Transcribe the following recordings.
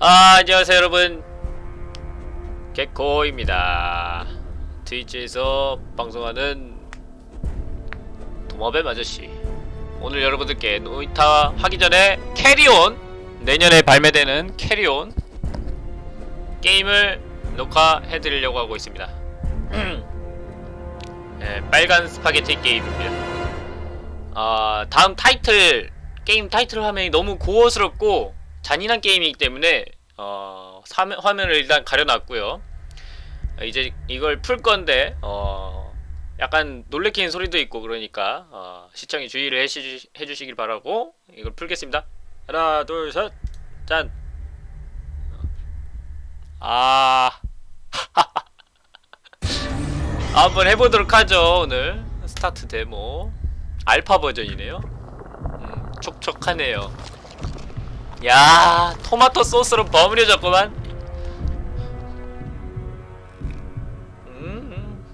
아, 안녕하세요 여러분. 개코입니다. 트위치에서 방송하는 도마뱀 아저씨. 오늘 여러분들께 노이타 하기 전에 캐리온 내년에 발매되는 캐리온 게임을 녹화해드리려고 하고 있습니다. 네, 빨간 스파게티 게임입니다. 아 다음 타이틀 게임 타이틀 화면이 너무 고어스럽고 잔인한 게임이기 때문에 어, 사면, 화면을 일단 가려놨고요. 이제 이걸 풀 건데 어, 약간 놀래키는 소리도 있고 그러니까 어, 시청에 주의를 해주시, 해주시길 바라고 이걸 풀겠습니다. 하나 둘 셋 짠! 아. 한번 해보도록 하죠 오늘. start demo. 알파 버전이네요. 음, 촉촉하네요 야 토마토 소스로 버무려졌구만. 음.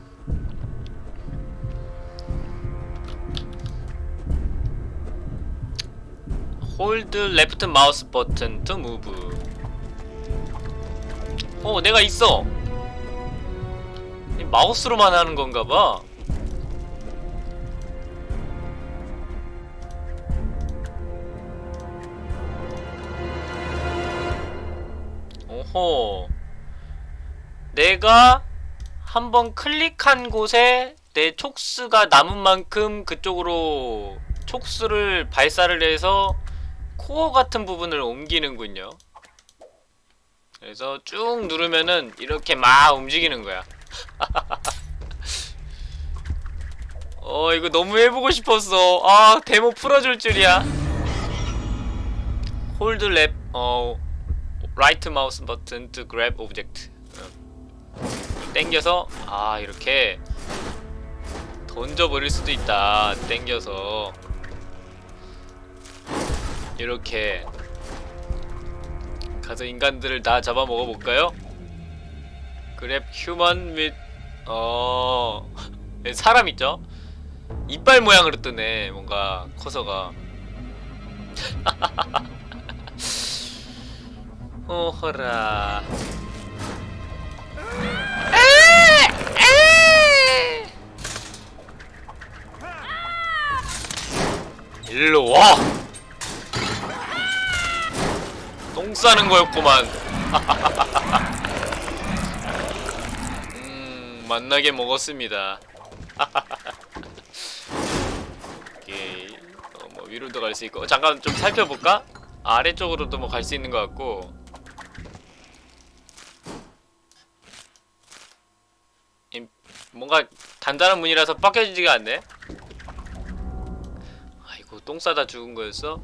hold left mouse button to move 어 내가 있어. 이 마우스로만 하는 건가봐 오호 내가 한번 클릭한 곳에 내 촉수가 남은 만큼 그쪽으로 촉수를 발사를 해서 코어 같은 부분을 옮기는군요. 그래서 쭉 누르면은 이렇게 막 움직이는 거야. 어 이거 너무 해보고 싶었어. 아 데모 풀어줄 줄이야. hold left or right mouse button to grab object 땡겨서 아 이렇게 던져버릴 수도 있다 땡겨서 이렇게 가서 인간들을 다 잡아먹어볼까요? 그랩 휴먼 및 어... 사람 있죠? 이빨 모양으로 뜨네 뭔가 커서가 오호라. 일로 와! 똥 싸는 거였구만. 음 만나게 먹었습니다. 오케이. 어, 뭐 위로도 갈 수 있고. 잠깐 좀 살펴볼까? 아래쪽으로도 뭐 갈 수 있는 것 같고 뭔가 단단한 문이라서 빡겨지지가 않네 아이고 똥 싸다 죽은 거였어?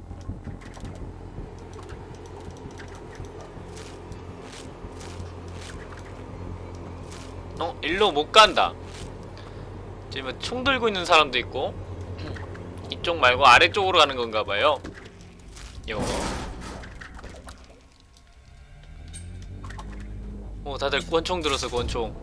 어? 일로 못 간다 지금 총 들고 있는 사람도 있고 이쪽 말고 아래쪽으로 가는 건가 봐요 요거 오 다들 권총 들어서 권총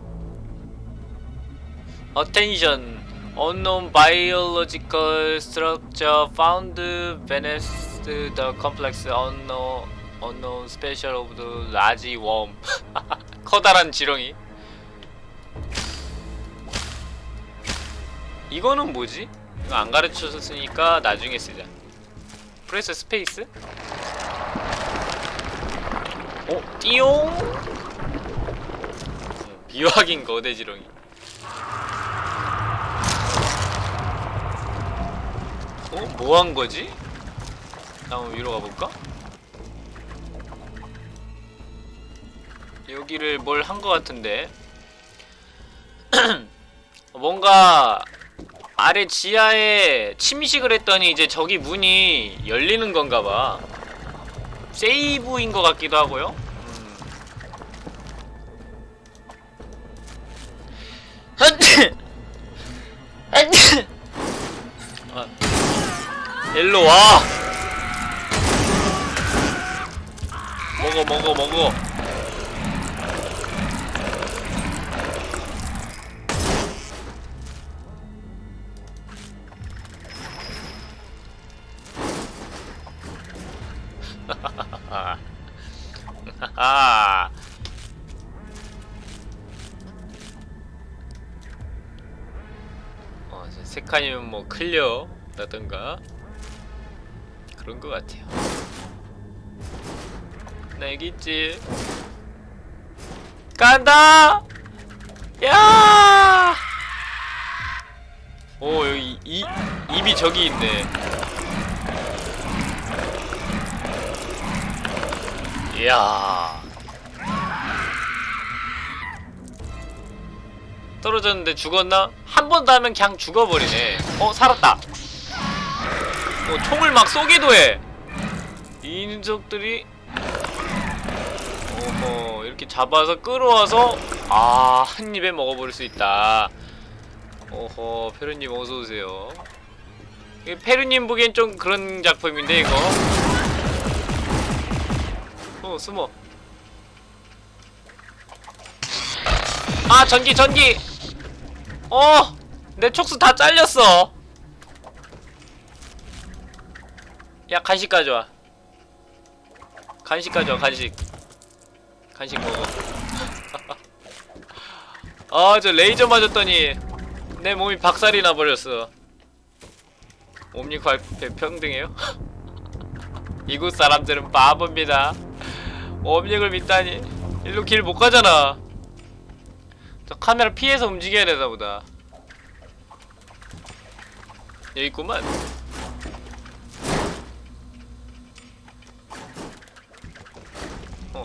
Attention! Unknown biological structure found beneath the complex unknown, unknown special of the large worm. 커다란 지렁이. 이거는 뭐지? 이거 안 가르쳐줬으니까 나중에 쓰자. 프레스 스페이스? 어? 띠용? 비확인 거대 지렁이. 어? 뭐 한 거지? 한번 위로 가볼까? 여기를 뭘한거 같은데 뭔가 아래 지하에 침식을 했더니 이제 저기 문이 열리는 건가 봐 세이브인 것 같기도 하고요 아. 일로 와! 먹어 먹어 먹어 하하. 어, 이제 세 칸이면 뭐 클리어 라던가 그런 것 같아요. 나 여기 있지. 간다! 야! 오 여기 이 입이 저기 있네. 이야. 떨어졌는데 죽었나? 한 번 더 하면 그냥 죽어버리네. 어 살았다. 어, 총을 막 쏘기도 해. 이 녀석들이 어허 이렇게 잡아서 끌어와서 아 한 입에 먹어버릴 수 있다. 어허 페루님 어서 오세요. 이거 페루님 보기엔 좀 그런 작품인데 이거. 어 숨어. 아 전기 전기. 어, 내 촉수 다 잘렸어. 야 간식 가져와. 간식 가져와 간식. 간식 먹어. 아 저 레이저 맞았더니 내 몸이 박살이 나버렸어. 옴니과 평등해요? 이곳 사람들은 바보입니다. 옴닉을 믿다니 일로 길 못 가잖아. 저 카메라 피해서 움직여야 되나 보다. 여기 있구만.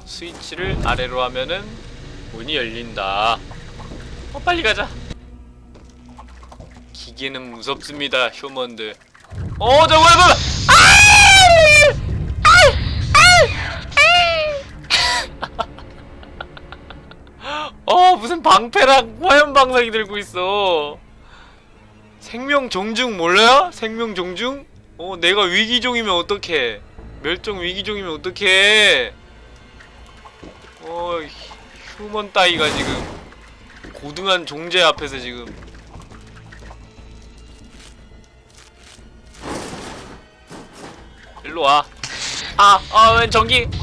스위치를 아래로 하면은 문이 열린다. 어, 빨리 가자. 기계는 무섭습니다, 휴먼들. 어, 저 뭐야! 어, 무슨 방패랑 화염 방사기 들고 있어. 생명 종중 몰라요? 생명 종중? 어, 내가 위기종이면 어떡해? 멸종 위기종이면 어떡해? 어, 휴먼 따위가 지금 고등한 종제 앞에서 지금 일로 와. 아, 아, 웬 전기?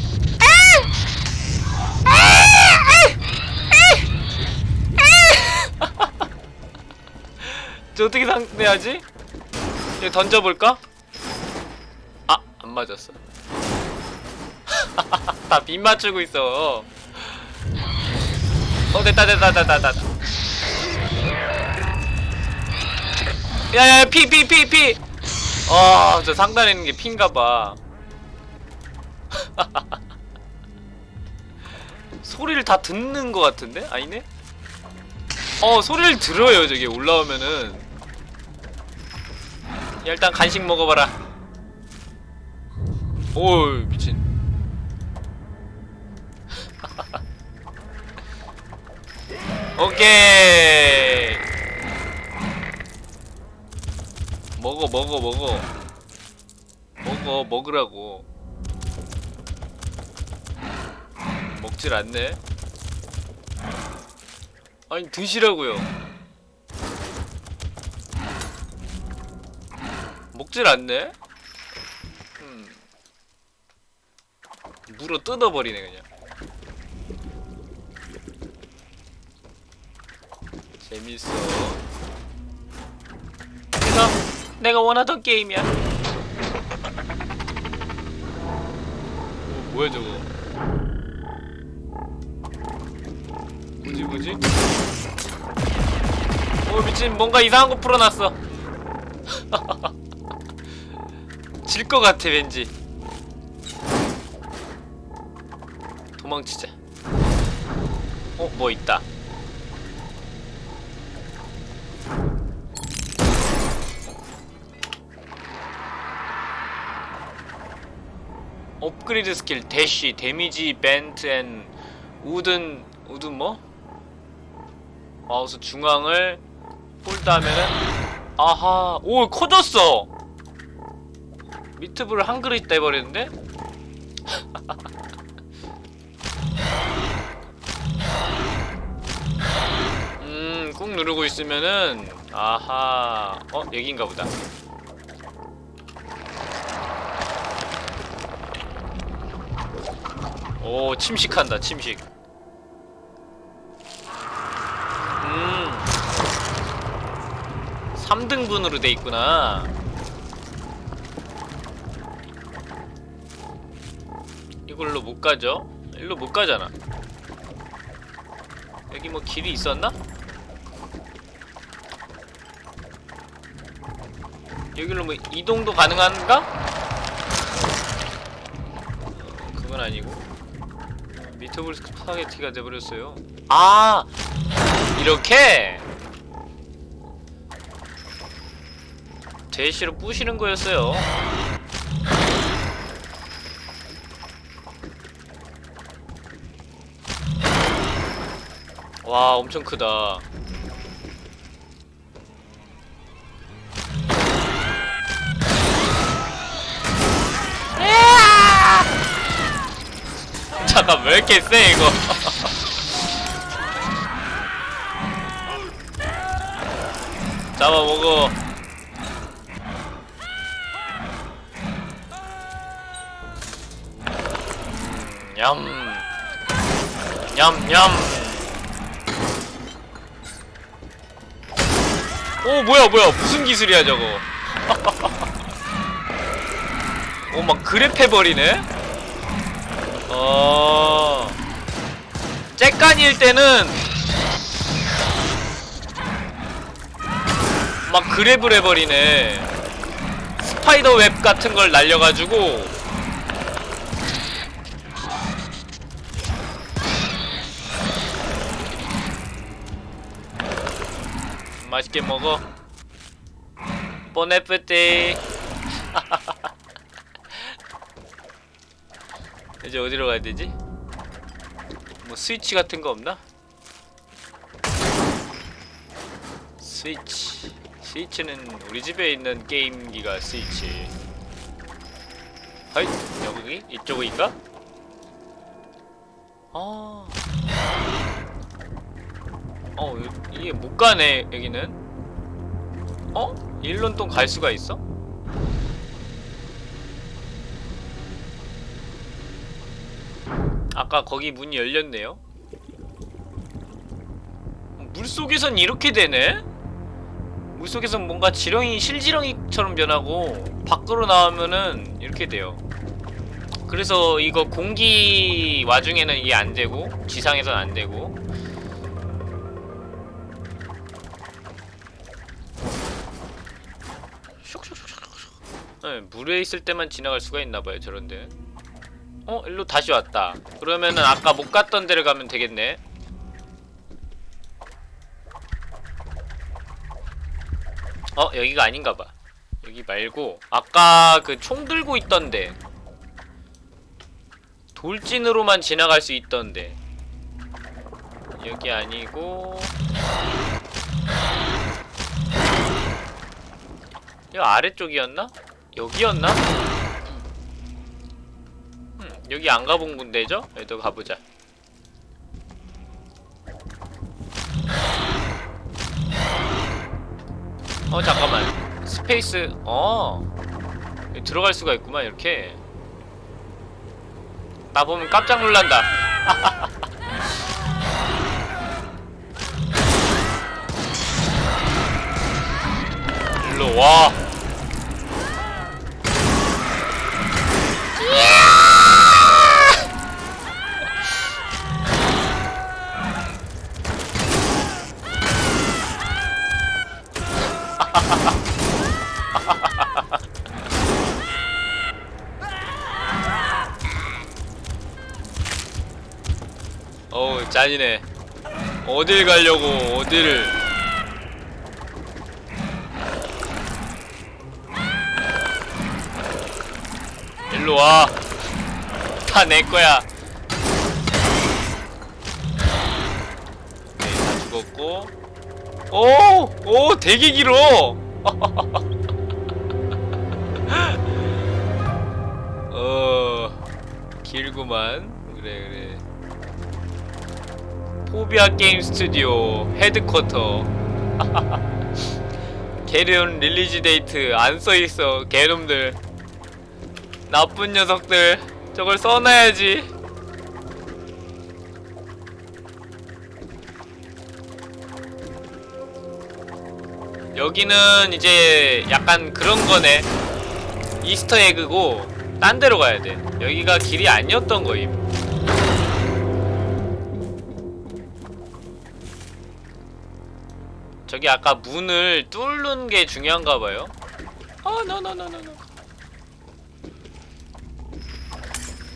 저 어떻게 상대하지? 이거 던져볼까? 아, 안 맞았어. 다 빗 맞추고 있어. 어, 됐다, 됐다, 됐다, 됐다. 야야, 피, 피, 피, 피! 아, 저 상단에 있는 게 피인가봐. 소리를 다 듣는 것 같은데? 아니네? 어, 소리를 들어요, 저기 올라오면은. 야, 일단 간식 먹어봐라. 오, 미친. 오케이. 먹어, 먹어, 먹어. 먹어, 먹으라고. 먹질 않네. 아니, 드시라고요. 먹질 않네? 음. 물어 뜯어버리네, 그냥. 재밌어. 그래서 내가 원하던 게임이야. 어, 뭐야 저거? 뭐지 뭐지? 어 미친 뭔가 이상한 거 풀어놨어. 질 것 같아 왠지. 도망치자. 어 뭐 있다. upgrade skill dash damage vent and wooden wooden 뭐? 마우스 중앙을 홀드하면은 아하 오 커졌어 미트볼을 한 그릇 떼버리는데? 음 꾹 누르고 있으면은 아하 어 여긴가 보다 오 침식한다 침식 음 3등분으로 돼 있구나 이걸로 못 가죠? 일로 못 가잖아 여기 뭐 길이 있었나? 여기로 뭐 이동도 가능한가? 어, 그건 아니고 미트볼 스파게티가 돼버렸어요. 아! 이렇게! 대시로 부시는 거였어요. 와 엄청 크다 잠깐 왜 이렇게 세 이거? 잡아먹어 음, 냠. 냠냠. 오 뭐야 뭐야. 무슨 기술이야 저거? 오 막 grab해버리네 어. 째깐일 때는 막 grab을 해버리네. spider web 같은 걸 날려가지고. 맛있게 먹어. 보네프티 이제 어디로 가야 되지? 뭐 스위치 같은 거 없나? 스위치 스위치는 우리 집에 있는 게임기가 스위치 하이 여기 이쪽인가? 아, 어 여- 이게 못 가네 여기는. 어? 일론 또 갈 수가 있어? 아까 거기 문이 열렸네요. 물속에선 이렇게 되네? 물속에선 뭔가 지렁이 실지렁이처럼 변하고 밖으로 나오면은 이렇게 돼요. 그래서 이거 공기 와중에는 이게 안 되고 지상에선 안 되고 네, 물에 있을 때만 지나갈 수가 있나봐요 저런데 어? 일로 다시 왔다 그러면은 아까 못 갔던 데를 가면 되겠네 어? 여기가 아닌가봐 여기 말고 아까 그 총 들고 있던데 돌진으로만 지나갈 수 있던데 여기 아니고 이거 아래쪽이었나? 여기였나? 음, 여기 안 가본 군데죠? 여기도 가보자. 어 잠깐만. space 어. 들어갈 수가 있구만 이렇게. 나 보면 깜짝 놀란다. 일로 와 짠이네 어딜 가려고 어디를 일로 와. 다 내 거야. 네, 다 죽었고. 오! 오, 되게 길어! 어, 길구만. 그래, 그래. Phobia Game Studio headquarter. Carrion release date 안 써있어 개놈들. 나쁜 녀석들 저걸 써놔야지. 여기는 이제 약간 그런 거네. Easter egg고 딴 데로 가야 돼. 여기가 길이 아니었던 거임. 저기 아까 문을 뚫는 게 중요한가 봐요 아 노노노노노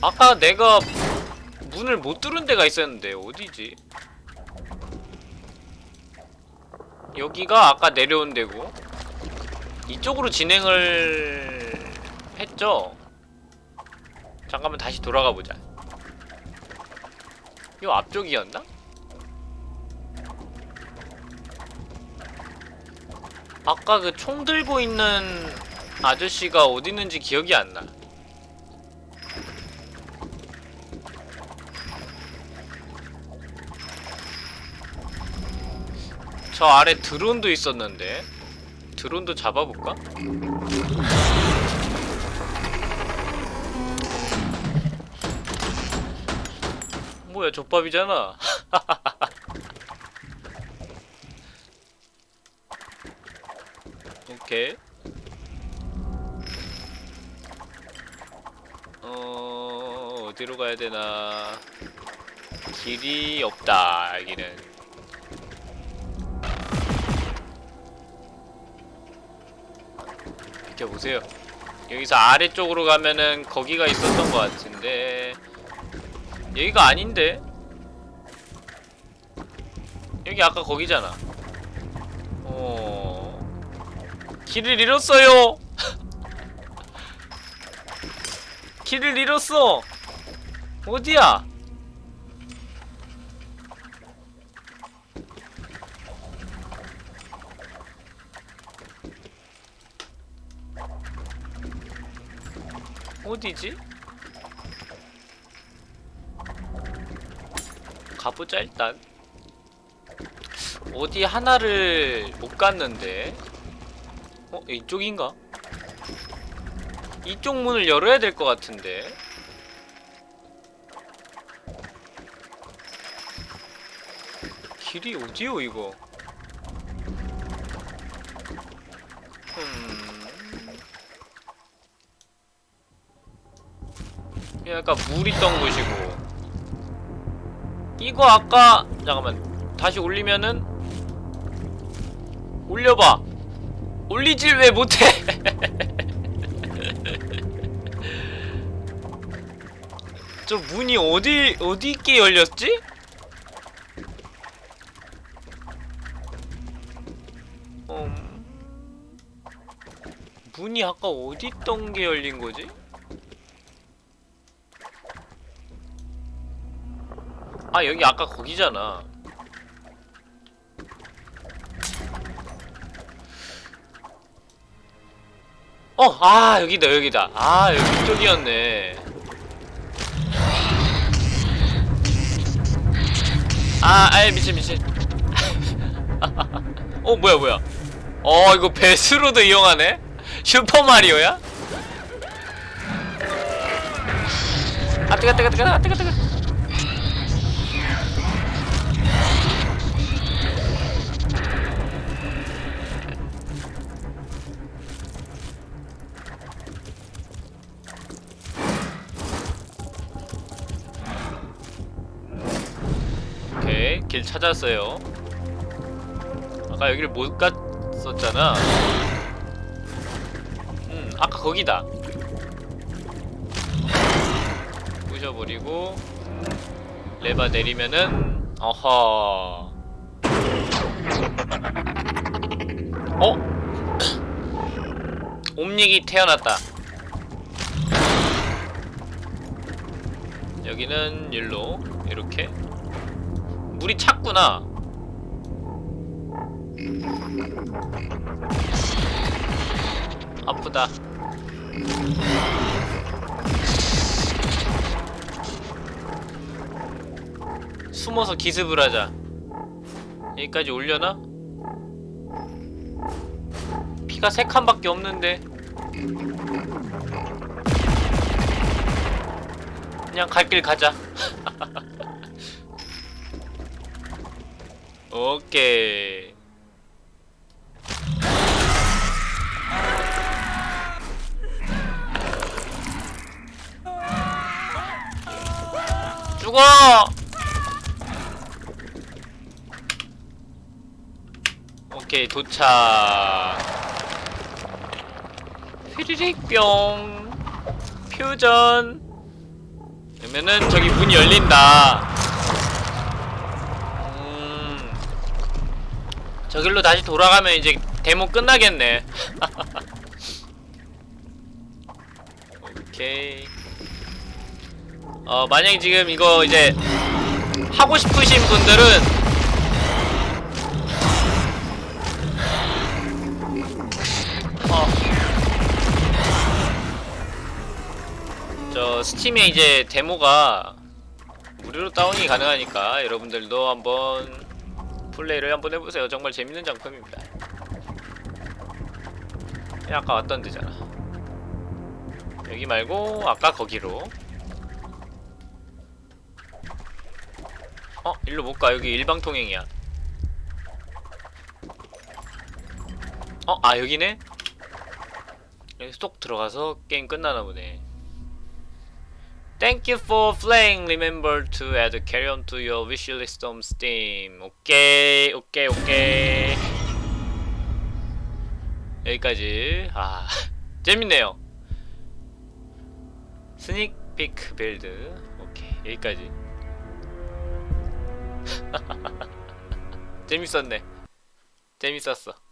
아까 내가 문을 못 뚫은 데가 있었는데 어디지? 여기가 아까 내려온 데고 이쪽으로 진행을 했죠? 잠깐만 다시 돌아가 보자 요 앞쪽이었나? 아까 그 총 들고 있는 아저씨가 어디 있는지 기억이 안 나. 저 아래 드론도 있었는데 드론도 잡아볼까? 뭐야 족밥이잖아 오케이 어... 어디로 가야 되나? 길이 없다 여기는. 비켜보세요. 여기서 아래쪽으로 가면은 거기가 있었던 것 같은데. 여기가 아닌데? 여기 아까 거기잖아. 어... 길을 잃었어요 길을 잃었어 어디야 어디지? 가보자 일단 어디 하나를 못 갔는데 어? 이쪽인가? 이쪽 문을 열어야 될 것 같은데. 길이 어디요 이거? 음... 약간 물 있던 곳이고. 이거 아까 잠깐만. 다시 올리면은? 올려봐. 올리질 왜 못해 저 문이 어디 어디 있게 열렸지? 음... 문이 아까 어디 있던 게 열린 거지? 아 여기 아까 거기잖아 어! 아 여기다 여기다 아 여기 이쪽이었네 아 아이 미친 미친 어 뭐야 뭐야 어 이거 배수로도 이용하네? 슈퍼마리오야? 아 뜨거 뜨거 뜨거 뜨거 뜨거 찾았어요. 아까 여기를 못 갔었잖아. 음 아까 거기다. 부셔버리고 레바 내리면은 어허. 어? 옴닉이 태어났다. 여기는 일로 이렇게 물이 찼구나. 아프다. 숨어서 기습을 하자. 여기까지 올려나? 피가 세 칸밖에 없는데. 그냥 갈 길 가자 오케이. 죽어! 오케이 도착. 휘리릭 뿅. 퓨전. 그러면은 저기 문이 열린다. 저길로 다시 돌아가면 이제 데모 끝나겠네 오케이 어 만약에 지금 이거 이제 하고 싶으신 분들은 어. 저 스팀에 이제 데모가 무료로 다운이 가능하니까 여러분들도 한번 플레이를 한번 해보세요. 정말 재밌는 작품입니다. 야, 아까 왔던 데잖아. 여기 말고 아까 거기로. 어, 일로 못 가. 여기 일방통행이야. 어, 아 여기네. 여기 쏙 들어가서 게임 끝나나 보네. Thank you for playing. Remember to add carry on to your wish list on Steam. 오케이, 오케이, 오케이. 여기까지. 아, 재밌네요. 스닉 피크 빌드. 오케이, 여기까지. 재밌었네. 재밌었어.